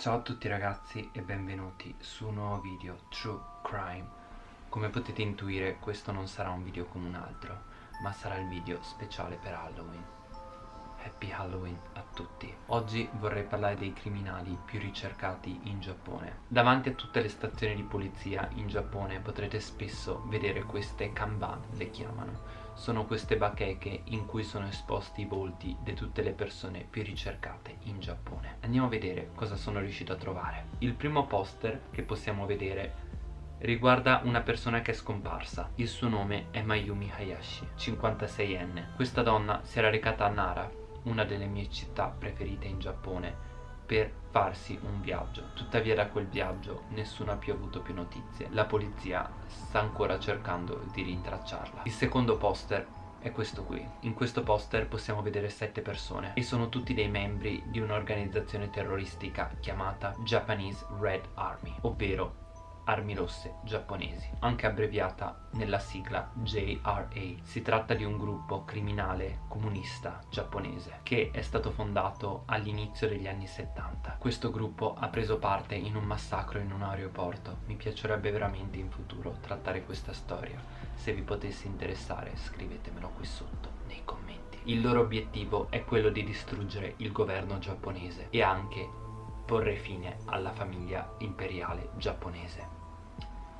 Ciao a tutti ragazzi e benvenuti su un nuovo video True Crime. Come potete intuire questo non sarà un video come un altro Ma sarà il video speciale per Halloween. Happy Halloween a tutti. Oggi vorrei parlare dei criminali più ricercati in Giappone. Davanti a tutte le stazioni di polizia in Giappone potrete spesso vedere queste kanban, le chiamano sono queste bacheche in cui sono esposti i volti di tutte le persone più ricercate in Giappone. Andiamo a vedere cosa sono riuscito a trovare. Il primo poster che possiamo vedere riguarda una persona che è scomparsa. Il suo nome è Mayumi Hayashi, 56enne. Questa donna si era recata a Nara, una delle mie città preferite in Giappone, per farsi un viaggio. Tuttavia da quel viaggio nessuno ha più avuto più notizie. La polizia sta ancora cercando di rintracciarla. Il secondo poster è questo qui. In questo poster possiamo vedere sette persone e sono tutti dei membri di un'organizzazione terroristica chiamata Japanese Red Army, ovvero armi rosse giapponesi, anche abbreviata nella sigla JRA. Si tratta di un gruppo criminale comunista giapponese che è stato fondato all'inizio degli anni 70. Questo gruppo ha preso parte in un massacro in un aeroporto. Mi piacerebbe veramente in futuro trattare questa storia. Se vi potesse interessare scrivetemelo qui sotto nei commenti. Il loro obiettivo è quello di distruggere il governo giapponese e anche porre fine alla famiglia imperiale giapponese.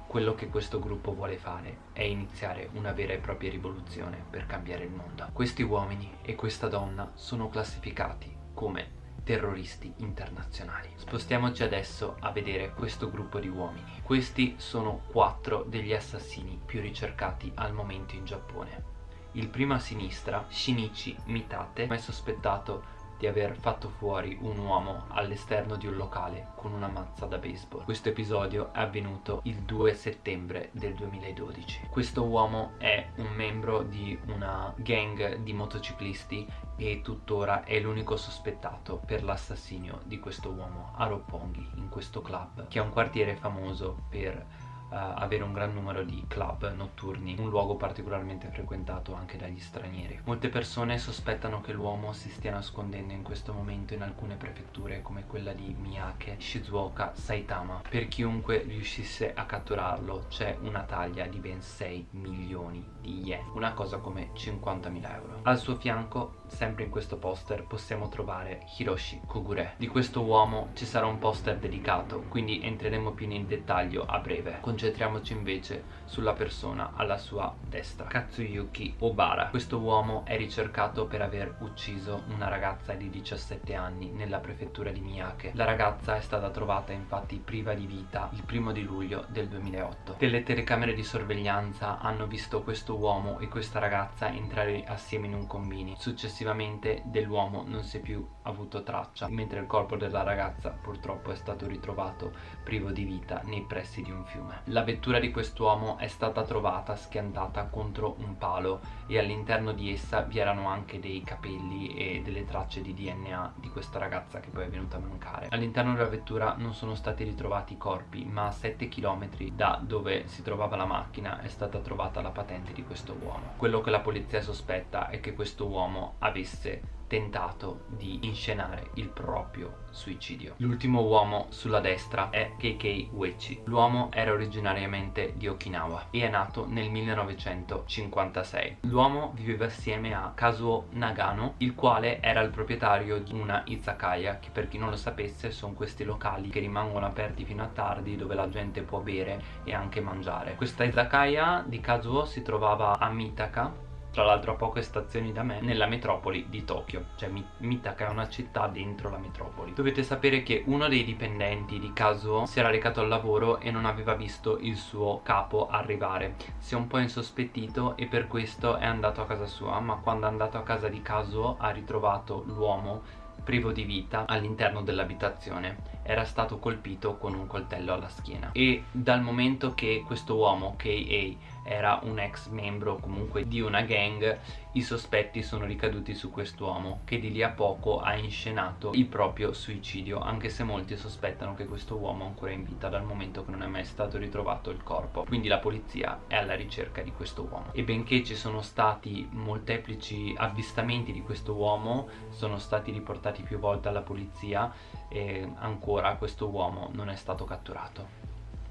Quello che questo gruppo vuole fare è iniziare una vera e propria rivoluzione per cambiare il mondo. Questi uomini e questa donna sono classificati come terroristi internazionali. Spostiamoci adesso a vedere questo gruppo di uomini. Questi sono quattro degli assassini più ricercati al momento in Giappone. Il primo a sinistra, Shinichi Mitate, è sospettato di aver fatto fuori un uomo all'esterno di un locale con una mazza da baseball. Questo episodio è avvenuto il 2 settembre del 2012. Questo uomo è un membro di una gang di motociclisti e tuttora è l'unico sospettato per l'assassinio di questo uomo a Roppongi in questo club che è un quartiere famoso per avere un gran numero di club notturni, un luogo particolarmente frequentato anche dagli stranieri. Molte persone sospettano che l'uomo si stia nascondendo in questo momento in alcune prefetture come quella di Miyake, Shizuoka, Saitama. Per chiunque riuscisse a catturarlo c'è una taglia di ben 6 milioni di yen, una cosa come 50.000 euro. Al suo fianco, sempre in questo poster, possiamo trovare Hiroshi Kogure. Di questo uomo ci sarà un poster dedicato, quindi entreremo più in dettaglio a breve. Con concentriamoci invece sulla persona alla sua destra. Katsuyuki Obara. Questo uomo è ricercato per aver ucciso una ragazza di 17 anni nella prefettura di Miyake. La ragazza è stata trovata infatti priva di vita il primo di luglio del 2008 delle telecamere di sorveglianza hanno visto questo uomo e questa ragazza entrare assieme in un combini successivamente dell'uomo non si è più avuto traccia mentre il corpo della ragazza purtroppo è stato ritrovato privo di vita nei pressi di un fiume la vettura di quest'uomo è stata trovata schiantata contro un palo e all'interno di essa vi erano anche dei capelli e delle tracce di DNA di questa ragazza che poi è venuta a mancare. All'interno della vettura non sono stati ritrovati corpi ma a 7 km da dove si trovava la macchina è stata trovata la patente di questo uomo. Quello che la polizia sospetta è che questo uomo avesse tentato di inscenare il proprio suicidio. L'ultimo uomo sulla destra è KK Uechi. L'uomo era originariamente di Okinawa e è nato nel 1956. L'uomo viveva assieme a Kazuo Nagano, il quale era il proprietario di una izakaya, che per chi non lo sapesse sono questi locali che rimangono aperti fino a tardi dove la gente può bere e anche mangiare. Questa izakaya di Kazuo si trovava a Mitaka tra l'altro a poche stazioni da me, nella metropoli di Tokyo, cioè Mitaka è una città dentro la metropoli. Dovete sapere che uno dei dipendenti di Kazuo si era recato al lavoro e non aveva visto il suo capo arrivare. Si è un po' insospettito e per questo è andato a casa sua, ma quando è andato a casa di Kazuo ha ritrovato l'uomo privo di vita all'interno dell'abitazione era stato colpito con un coltello alla schiena e dal momento che questo uomo K.A era un ex membro comunque di una gang i sospetti sono ricaduti su quest'uomo che di lì a poco ha inscenato il proprio suicidio anche se molti sospettano che questo uomo è ancora in vita dal momento che non è mai stato ritrovato il corpo. Quindi la polizia è alla ricerca di questo uomo. E benché ci sono stati molteplici avvistamenti di questo uomo sono stati riportati più volte alla polizia e ancora questo uomo non è stato catturato.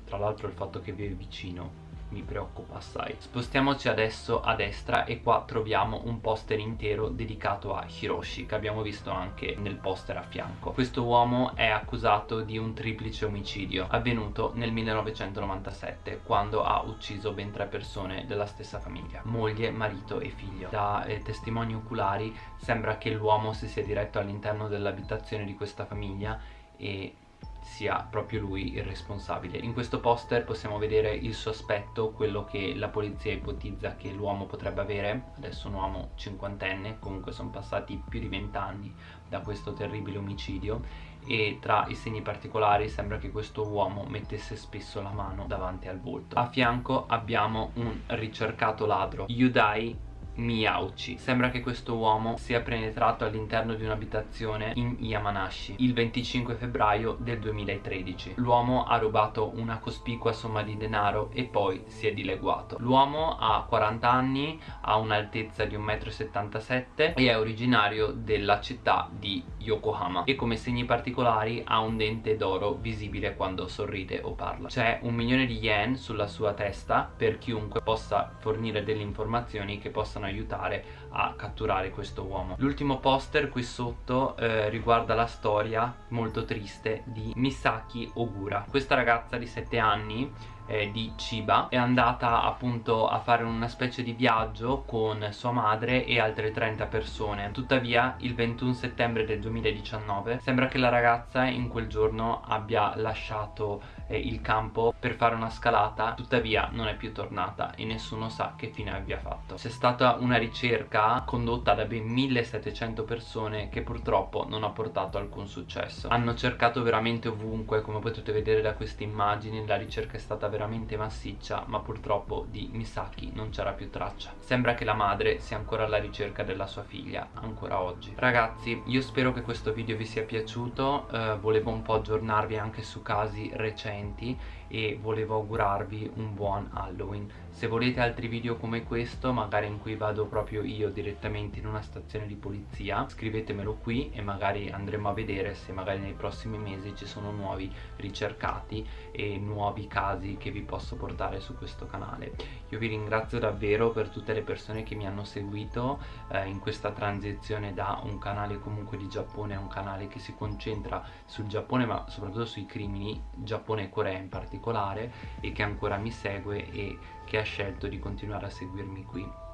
Tra l'altro il fatto che vive vicino mi preoccupa assai. Spostiamoci adesso a destra e qua troviamo un poster intero dedicato a Hiroshi che abbiamo visto anche nel poster a fianco. Questo uomo è accusato di un triplice omicidio avvenuto nel 1997 quando ha ucciso ben tre persone della stessa famiglia moglie, marito e figlio. Da eh, testimoni oculari sembra che l'uomo si sia diretto all'interno dell'abitazione di questa famiglia e sia proprio lui il responsabile. In questo poster possiamo vedere il sospetto, quello che la polizia ipotizza che l'uomo potrebbe avere, adesso un uomo cinquantenne, comunque sono passati più di vent'anni da questo terribile omicidio e tra i segni particolari sembra che questo uomo mettesse spesso la mano davanti al volto. A fianco abbiamo un ricercato ladro, Yudai Miyauchi. Sembra che questo uomo sia penetrato all'interno di un'abitazione in Yamanashi il 25 febbraio del 2013. L'uomo ha rubato una cospicua somma di denaro e poi si è dileguato. L'uomo ha 40 anni, ha un'altezza di 1,77 m e è originario della città di Yokohama e come segni particolari ha un dente d'oro visibile quando sorride o parla. C'è un milione di yen sulla sua testa per chiunque possa fornire delle informazioni che possano aiutare a catturare questo uomo. L'ultimo poster qui sotto eh, riguarda la storia molto triste di Misaki Ogura. Questa ragazza di 7 anni eh, di Chiba è andata appunto a fare una specie di viaggio con sua madre e altre 30 persone. Tuttavia il 21 settembre del 2019 sembra che la ragazza in quel giorno abbia lasciato eh, il campo per fare una scalata. Tuttavia non è più tornata e nessuno sa che fine abbia fatto. C'è stata una ricerca condotta da ben 1700 persone che purtroppo non ha portato alcun successo. Hanno cercato veramente ovunque come potete vedere da queste immagini la ricerca è stata veramente massiccia ma purtroppo di Misaki non c'era più traccia. Sembra che la madre sia ancora alla ricerca della sua figlia ancora oggi. Ragazzi io spero che questo video vi sia piaciuto eh, volevo un po' aggiornarvi anche su casi recenti e volevo augurarvi un buon Halloween. Se volete altri video come questo magari in cui vado proprio io direttamente in una stazione di polizia scrivetemelo qui e magari andremo a vedere se magari nei prossimi mesi ci sono nuovi ricercati e nuovi casi che vi posso portare su questo canale. Io vi ringrazio davvero per tutte le persone che mi hanno seguito eh, in questa transizione da un canale comunque di Giappone a un canale che si concentra sul Giappone ma soprattutto sui crimini Giappone e Corea in particolare e che ancora mi segue e che ha scelto di continuare a seguirmi qui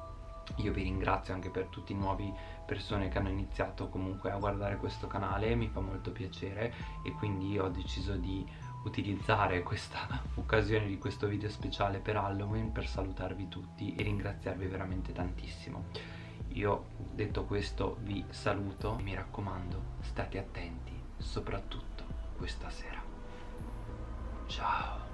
io vi ringrazio anche per tutte le nuove persone che hanno iniziato comunque a guardare questo canale mi fa molto piacere e quindi ho deciso di utilizzare questa occasione di questo video speciale per Halloween per salutarvi tutti e ringraziarvi veramente tantissimo. Io detto questo vi saluto mi raccomando state attenti soprattutto questa sera. Ciao